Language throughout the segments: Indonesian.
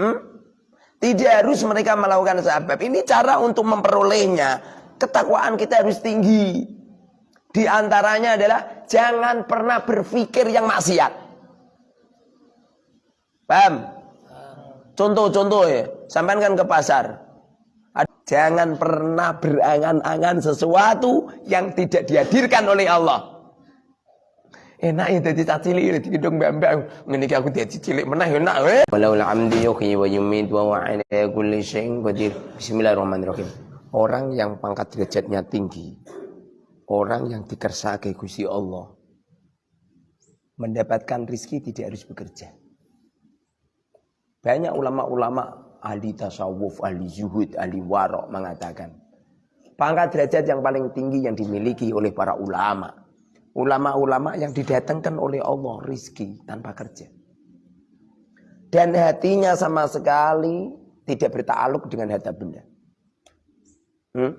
Hmm? Tidak harus mereka melakukan sebab. Ini cara untuk memperolehnya. Ketakwaan kita harus tinggi. Di antaranya adalah jangan pernah berpikir yang maksiat. Paham? Contoh-contoh ya. Sampaikan kan ke pasar. Jangan pernah berangan-angan sesuatu yang tidak dihadirkan oleh Allah enak ya dadi cilik ya digedong mbak-mbak. Ngene iki aku dadi cilik meneh enak we walau amdi yuhyi wa yumit wa wa ala kulli syai'in qadir. Bismillahirrahmanirrahim. Orang yang pangkat derajatnya tinggi orang yang dikersake Gusti Allah mendapatkan rizki tidak harus bekerja. Banyak ulama-ulama ahli tasawuf, ahli zuhud, ahli warok mengatakan pangkat derajat yang paling tinggi yang dimiliki oleh para ulama Ulama-ulama yang didatangkan oleh Allah rizki tanpa kerja. Dan hatinya sama sekali tidak bertakluk dengan harta benda. Hmm?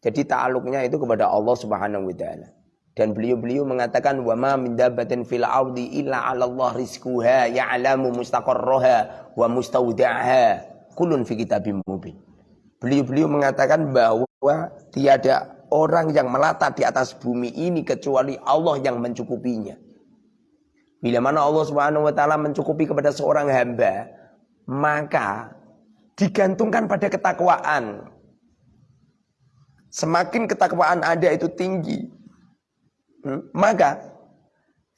Jadi ta'aluknya itu kepada Allah Subhanahu wa taala. Dan beliau-beliau mengatakan wa ma min dabbatin fil ardi illa 'ala Allah rizquha ya'lamu mustaqarraha wa mustaudaha kulun fi kitabim mubin. Beliau-beliau mengatakan bahwa tiada orang yang melata di atas bumi ini kecuali Allah yang mencukupinya. Bila mana Allah Subhanahu wa taala mencukupi kepada seorang hamba, maka digantungkan pada ketakwaan. Semakin ketakwaan ada itu tinggi, hmm, maka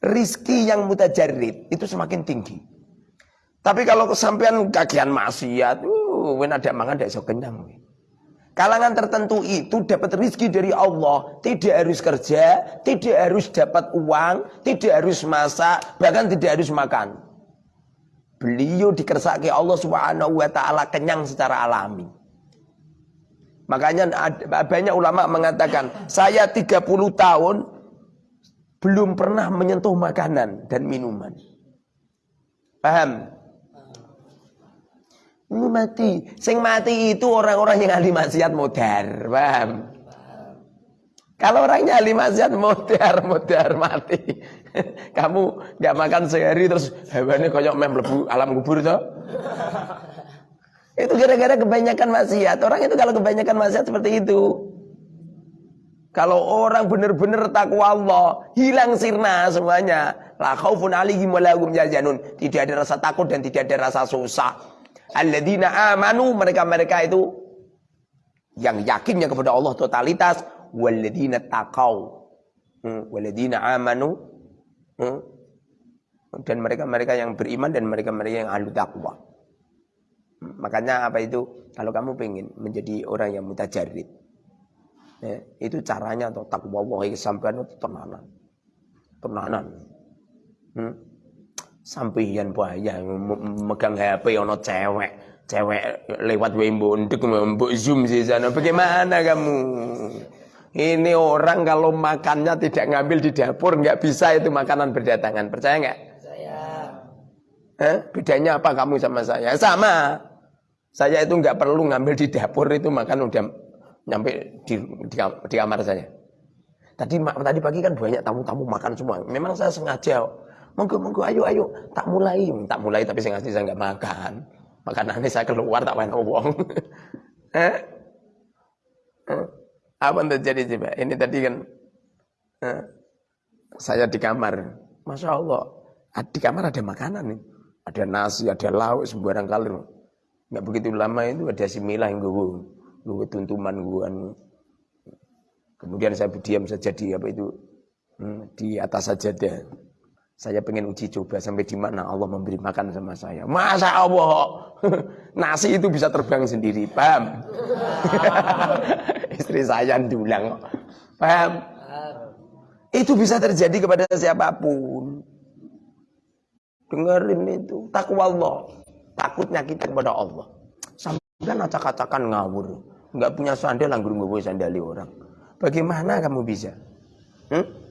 rizki yang mutajarid itu semakin tinggi. Tapi kalau kesampean kagian maksiat, uh, ada mangan tidak so kenyang. Kalangan tertentu itu dapat rizki dari Allah. Tidak harus kerja, tidak harus dapat uang, tidak harus masak, bahkan tidak harus makan. Beliau dikersaki Allah subhanahu wa ta'ala kenyang secara alami. Makanya banyak ulama mengatakan, saya 30 tahun belum pernah menyentuh makanan dan minuman. Paham? Ini mati. Sing mati itu orang-orang yang ahli maksiat modar, paham? Kalau orangnya ahli maksiat modar, modar mati. Kamu nggak makan sehari terus hewannya koyok mem lebu alam kubur toh? itu gara-gara kebanyakan maksiat. Orang itu kalau kebanyakan maksiat seperti itu. Kalau orang benar-benar takwa Allah, hilang sirna semuanya. La khaufun alaihim wa lahum Tidak ada rasa takut dan tidak ada rasa susah. Alladzina amanu mereka-mereka itu yang yakinnya kepada Allah totalitas walladzina taqau. Hmm, walladzina amanu hmm, dan mereka-mereka yang beriman dan mereka-mereka yang ahli takwa. Hmm, makanya apa itu? Kalau kamu pengen menjadi orang yang mutajarid, ya, itu caranya atau takwa Allah sampai tenanan. Tenanan. Hmm sampeyan bahaya megang HP ono cewek cewek lewat wembo ndek mbok zoom sih sana. Bagaimana kamu? Ini orang kalau makannya tidak ngambil di dapur nggak bisa itu makanan berdatangan. Percaya nggak? Saya eh, bedanya apa kamu sama saya? Sama. Saya itu nggak perlu ngambil di dapur itu makan udah nyampe di, di, di kamar saya. Tadi tadi pagi kan banyak tamu-tamu makan semua. Memang saya sengaja monggo monggo ayo ayo. Tak mulai tak mulai tapi saya ngasih saya nggak makan. Makanannya saya keluar tak main uang eh? eh? apa yang terjadi coba ini tadi kan eh? saya di kamar. Masya Allah di kamar ada makanan nih. Ada nasi ada lauk sembarang kali nggak begitu lama itu ada si Mila yang gue gue tuntuman gue kemudian saya berdiam saja di apa itu hmm, di atas saja deh saya pengen uji coba sampai di mana Allah memberi makan sama saya. Masa Allah nasi itu bisa terbang sendiri, paham? Istri saya diulang, paham? Itu bisa terjadi kepada siapa pun. Dengerin itu, takwa Allah. Takutnya kita kepada Allah. Sampai acak-acakan ngawur. Enggak punya sandal, anggur nggak sandali orang. Bagaimana kamu bisa? Hmm?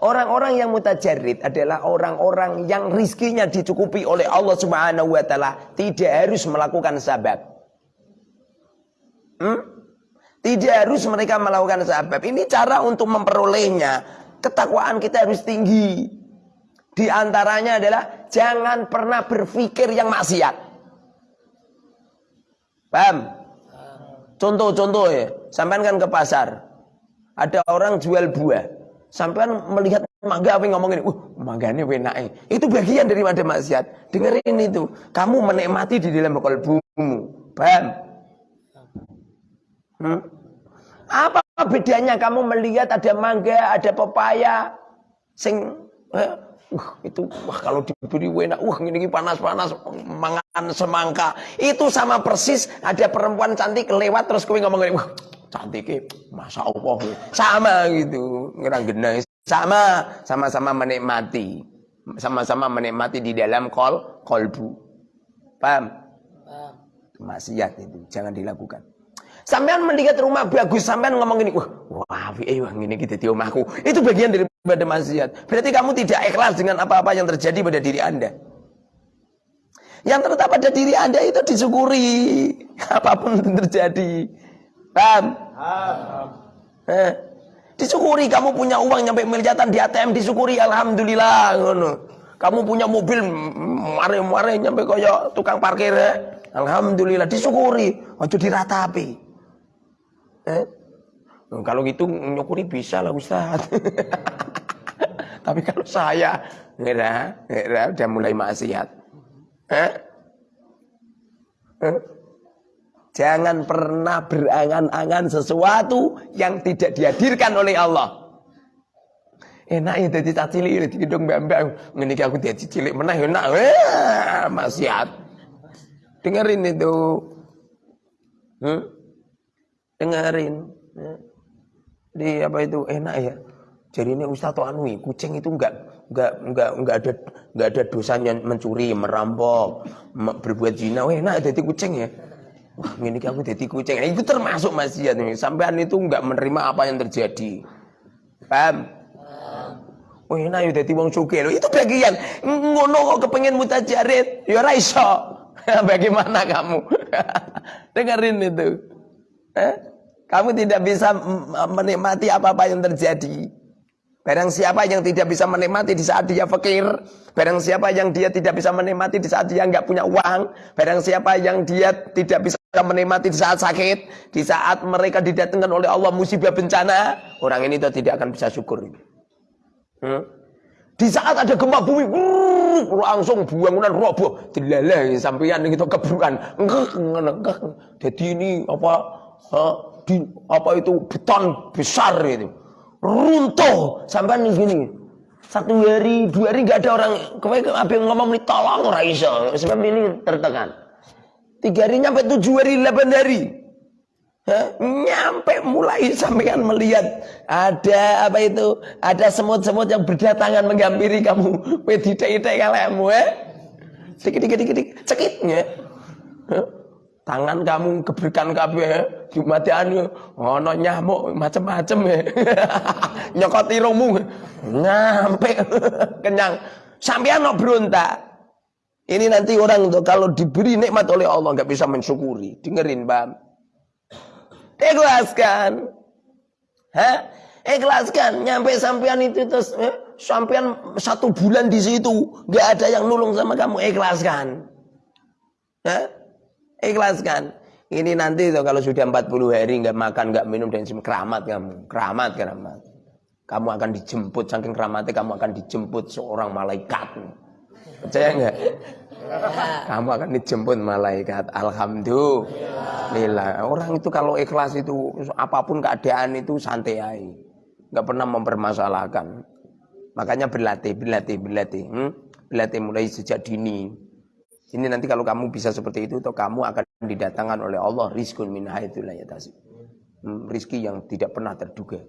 Orang-orang yang mutajarid adalah orang-orang yang rizkinya dicukupi oleh Allah Subhanahu wa taala, tidak harus melakukan sabab. Hmm? Tidak harus mereka melakukan sabab. Ini cara untuk memperolehnya. Ketakwaan kita harus tinggi. Di antaranya adalah jangan pernah berpikir yang maksiat. Paham? Contoh-contoh ya, sampean kan ke pasar. Ada orang jual buah. Sampean melihat mangga apa yang ngomongin, uh, mangganya enak Itu bagian dari daripada maksiat. Dengerin itu. Kamu menikmati di dalam kalbumu. Paham? Hmm? Apa bedanya kamu melihat ada mangga, ada pepaya, sing eh, uh, itu wah kalau diberi enak, wah ini panas-panas mangan semangka. Itu sama persis ada perempuan cantik lewat terus kowe ngomong wah cantik masa Allah sama gitu ngerang genah sama sama-sama menikmati sama-sama menikmati di dalam kol kolbu paham maksiat itu jangan dilakukan Sampean melihat rumah bagus, sampean ngomong gini, wah, wah, eh, wah, ini kita di rumahku. Itu bagian daripada maksiat. Berarti kamu tidak ikhlas dengan apa-apa yang terjadi pada diri Anda. Yang terletak pada diri Anda itu disyukuri. Apa pun yang terjadi. Paham? Eh, disyukuri kamu punya uang nyampe miliatan di ATM disyukuri alhamdulillah Kamu punya mobil mare-mare nyampe kaya tukang parkir eh. Alhamdulillah disyukuri, ojo diratapi. Eh? Kalau gitu nyukuri bisa lah Ustaz. Tapi kalau saya ngira, ngira udah mulai maksiat. Eh? Eh? Jangan pernah berangan-angan sesuatu yang tidak dihadirkan oleh Allah. Enak ya jadi cilik di gedung mbak-mbak. Aku jadi cilik menah enak. Wah, maksiat. Dengerin itu. Hmm? Dengerin. Di apa itu enak ya. Jadi ini Ustaz Anui, kucing itu enggak enggak enggak enggak ada enggak ada dosanya mencuri, merampok, berbuat zina. Wah, enak jadi kucing ya. Wah, ini aku jadi kucing. Nah, itu termasuk maksiat nih. Sampean itu enggak menerima apa yang terjadi. Paham? Oh, ini ayo jadi wong sugih. Itu bagian ngono kok kepengen mutajarid. Ya ora iso. Bagaimana kamu? Dengerin itu. Eh? Kamu tidak bisa menikmati apa-apa yang terjadi. Barang siapa yang tidak bisa menikmati di saat dia fakir, barang siapa yang dia tidak bisa menikmati di saat dia nggak punya uang, barang siapa yang dia tidak bisa menikmati di saat sakit, di saat mereka didatangkan oleh Allah musibah bencana, orang ini tidak akan bisa syukur. Hmm? Di saat ada gempa bumi, langsung bangunan roboh, dilalai sampeyan itu keburukan. Jadi ini apa? di, apa itu beton besar itu runtuh sampai nih gini satu hari dua hari gak ada orang yang ngomong tolong ora iso sebab ini tertekan tiga hari nyampe tujuh hari delapan hari. Hah? nyampe mulai sampean melihat ada apa itu? Ada semut-semut yang berdatangan menghampiri kamu. Wedi-wedi kalemu eh? Dikit dikit dikit cekitnya tangan kamu keberikan kabeh jumatian ono nyamuk macam-macam ya nyokot irungmu nyampe kenyang. Sampean no berontak ini nanti orang tuh kalau diberi nikmat oleh Allah nggak bisa mensyukuri dengerin bang ikhlaskan Hah? ikhlaskan nyampe sampean itu terus eh, sampean satu bulan di situ nggak ada yang nulung sama kamu ikhlaskan Hah? Ikhlaskan. Ini nanti tuh kalau sudah 40 hari nggak makan, nggak minum dan keramat kamu, keramat keramat. Kamu akan dijemput saking keramatnya kamu akan dijemput seorang malaikat. Percaya nggak? Kamu akan dijemput malaikat. Alhamdulillah. Orang itu kalau ikhlas itu apa pun keadaan itu santai aja. Nggak pernah mempermasalahkan. Makanya berlatih, berlatih, berlatih. Hmm? Berlatih mulai sejak dini. Ini nanti kalau kamu bisa seperti itu, atau kamu akan didatangkan oleh Allah rizkun min haitsulah yatasib. Hmm, rizki yang tidak pernah terduga.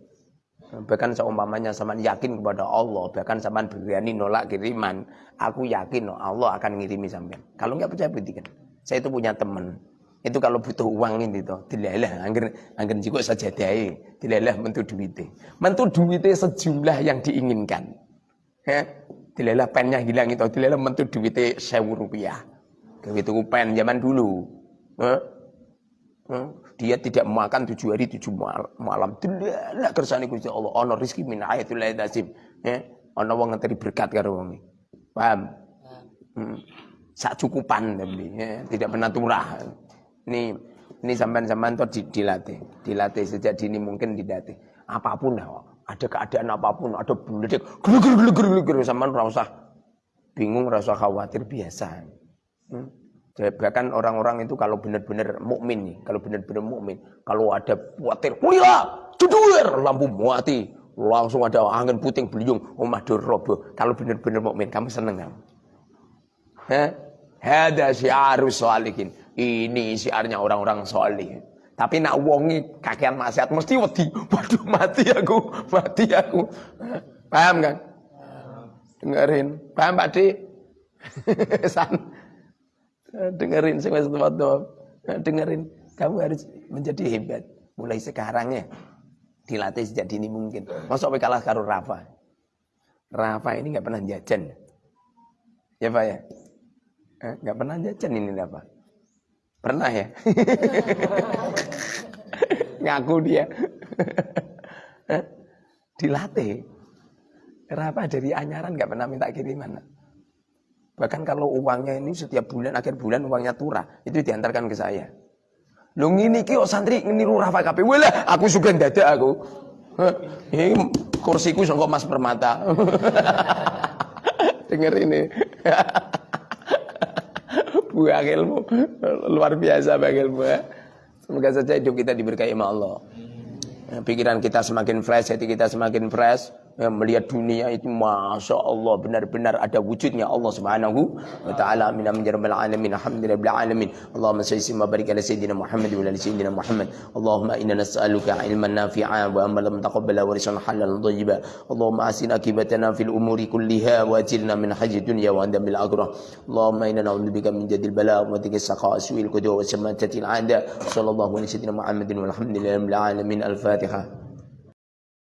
Bahkan seumpamanya sama yakin kepada Allah, bahkan sama berani nolak kiriman, aku yakin Allah akan ngirimi sampean. Kalau nggak percaya buktikan. Saya itu punya teman. Itu kalau butuh uang ini tuh, dilalah angger angger juga saja dai, dilalah mentu duite. Mentu duite sejumlah yang diinginkan. Ya, dilalah pennya hilang itu, dilalah mentu duite sewu rupiah. Gawe tuku pen zaman dulu. Eh? Eh? Dia tidak makan tujuh hari tujuh malam. Tidak kersane Gusti Allah. Ono rizki min ayatul lazim. Eh? Ono wong ngenteri berkat karo wong Paham? Hmm. Sak cukupan tapi ya. tidak pernah turah. Ini Ini sampean-sampean tuh dilatih, dilatih sejak dini mungkin dilatih. Apa pun ya, ada keadaan apa pun, ada beledik, gelugur gelugur gelugur sampean ora usah bingung, ora usah khawatir biasa. Hmm? Bahkan orang-orang itu kalau benar-benar mukmin nih, kalau benar-benar mukmin, kalau ada khawatir, kuliah, jedur, lampu mati, langsung ada angin puting beliung, omah roboh. Kalau benar-benar mukmin, kamu seneng kamu? Hada syiarus sholihin. Ini syiarnya orang-orang solih. Tapi nak wongi kakean maksiat mesti wedi. Waduh mati aku, mati aku. Paham kan? Dengerin. Paham Pak Dik? San. Dengerin sing wis dengerin. Kamu harus menjadi hebat. Mulai sekarang ya. Dilatih sejak dini mungkin. Masuk kalah karo Rafa. Rafa ini nggak pernah jajan. Ya Pak ya? Eh, nggak pernah jajan ini Rafa. Pernah ya? Ngaku dia. Dilatih. Rafa dari anyaran nggak pernah minta kiriman Bahkan kalau uangnya ini setiap bulan, akhir bulan uangnya turah. Itu diantarkan ke saya. Lu ngini ki oh santri ngeniru Rafa KP. Wala, aku suka dada aku. Ini kursiku sangkok Mas Permata. Dengar ini. Bu ilmu luar biasa bang ilmu ya. Semoga saja hidup kita diberkahi Allah. Pikiran kita semakin fresh, hati kita semakin fresh ya, melihat dunia itu masya Allah benar-benar ada wujudnya Allah Subhanahu wa taala. Min amjarabil alamin. Alhamdulillah alamin. Allahumma salli wa barik ala sayyidina Muhammad wa ala sayyidina Muhammad. Allahumma inna nas'aluka ilman nafi'a wa amalan taqabbala wa rizqan halalan thayyiba Allahumma asin akibatana fil umuri kulliha wa ajirna min haji dunya wa andamil akhirah. Allahumma inna na'udzubika min jadil bala wa dhikri saqa su'il qudu wa samatatil 'ada. Sallallahu alaihi sayyidina Muhammadin walhamdulillahi alamin. Al-fatihah